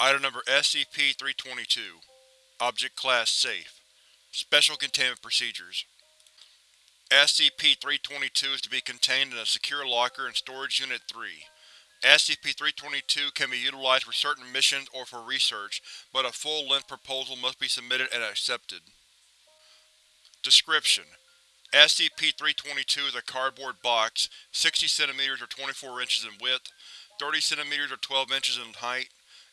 Item Number SCP-322 Object Class Safe Special Containment Procedures SCP-322 is to be contained in a secure locker in Storage Unit 3. SCP-322 can be utilized for certain missions or for research, but a full-length proposal must be submitted and accepted. Description: SCP-322 is a cardboard box, 60 cm or 24 inches in width, 30 cm or 12 inches in height,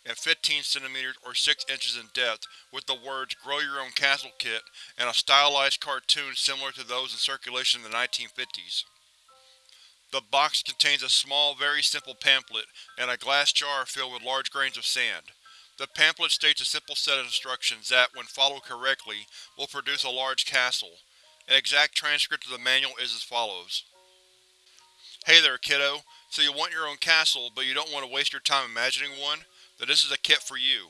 and 15 cm or 6 inches in depth with the words Grow Your Own Castle Kit and a stylized cartoon similar to those in circulation in the 1950s. The box contains a small, very simple pamphlet and a glass jar filled with large grains of sand. The pamphlet states a simple set of instructions that, when followed correctly, will produce a large castle. An exact transcript of the manual is as follows. Hey there, kiddo. So you want your own castle, but you don't want to waste your time imagining one? That this is a kit for you.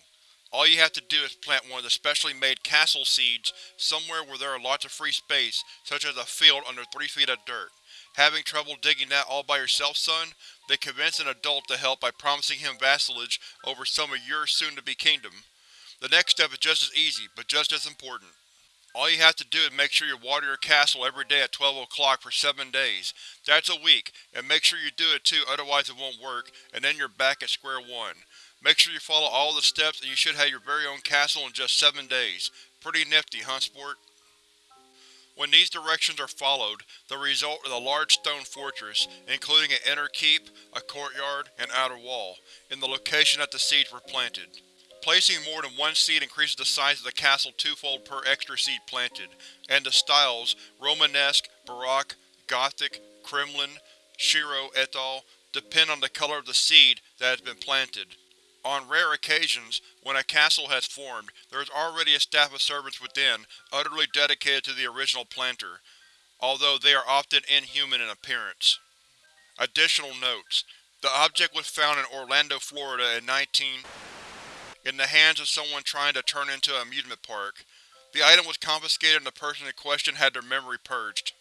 All you have to do is plant one of the specially made castle seeds somewhere where there are lots of free space, such as a field under 3 feet of dirt. Having trouble digging that all by yourself, son? Then convince an adult to help by promising him vassalage over some of your soon-to-be kingdom. The next step is just as easy, but just as important. All you have to do is make sure you water your castle every day at 12 o'clock for 7 days. That's a week, and make sure you do it too otherwise it won't work, and then you're back at square one. Make sure you follow all the steps and you should have your very own castle in just 7 days. Pretty nifty, huh sport? When these directions are followed, the result is a large stone fortress, including an inner keep, a courtyard, and outer wall, in the location that the seeds were planted. Placing more than one seed increases the size of the castle twofold per extra seed planted, and the styles, Romanesque, Baroque, Gothic, Kremlin, Shiro et al., depend on the color of the seed that has been planted. On rare occasions, when a castle has formed, there is already a staff of servants within, utterly dedicated to the original planter, although they are often inhuman in appearance. Additional notes: The object was found in Orlando, Florida in 19 in the hands of someone trying to turn into an amusement park. The item was confiscated and the person in question had their memory purged.